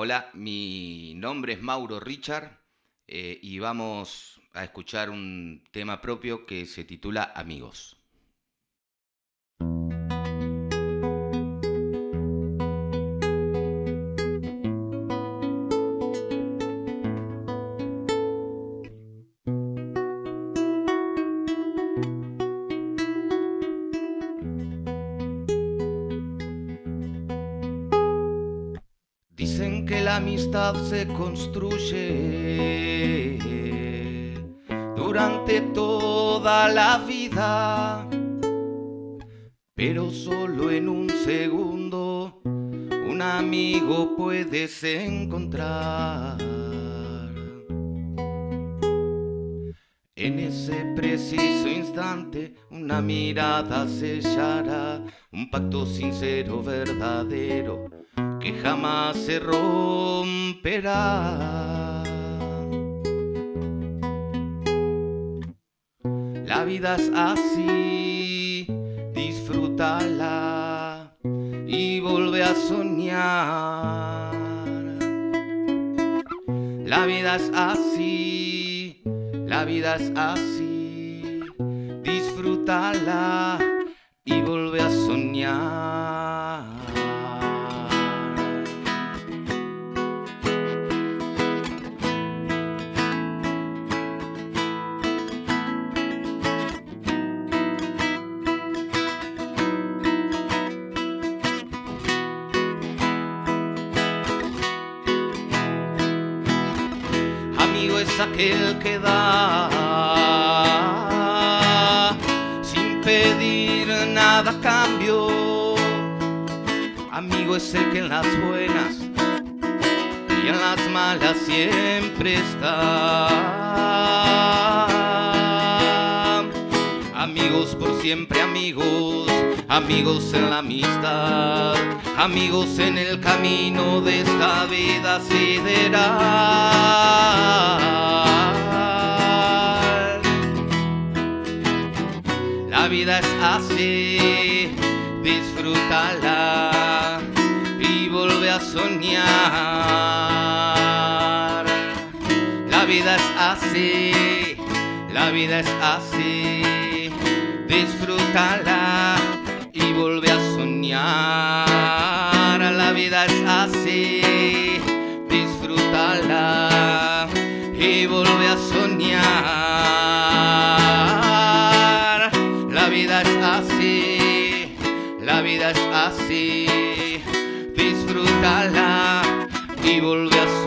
Hola, mi nombre es Mauro Richard eh, y vamos a escuchar un tema propio que se titula Amigos. Dicen que la amistad se construye durante toda la vida, pero solo en un segundo un amigo puedes encontrar. En ese preciso instante una mirada sellará un pacto sincero, verdadero que jamás se romperá. La vida es así, disfrútala y vuelve a soñar. La vida es así, la vida es así, disfrútala y vuelve a soñar. Amigo es aquel que da sin pedir nada cambio. Amigo es el que en las buenas y en las malas siempre está. Amigos por siempre, amigos, amigos en la amistad, amigos en el camino de esta vida sideral. La vida es así, disfrútala y vuelve a soñar. La vida es así, la vida es así, disfrútala y vuelve a soñar. La vida es así, disfrútala y vuelve a soñar. La vida es así, la vida es así, disfrútala y vuelve a soñar.